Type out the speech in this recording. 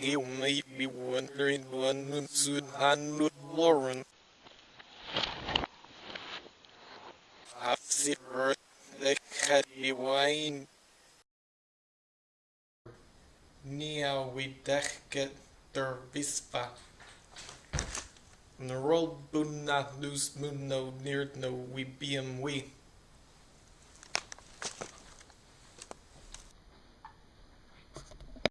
you may be wondering when soon Warren. Lauren. Happy the cat divine. Nia wideket der vispa. Nerol bunna nus munno near no we beam we.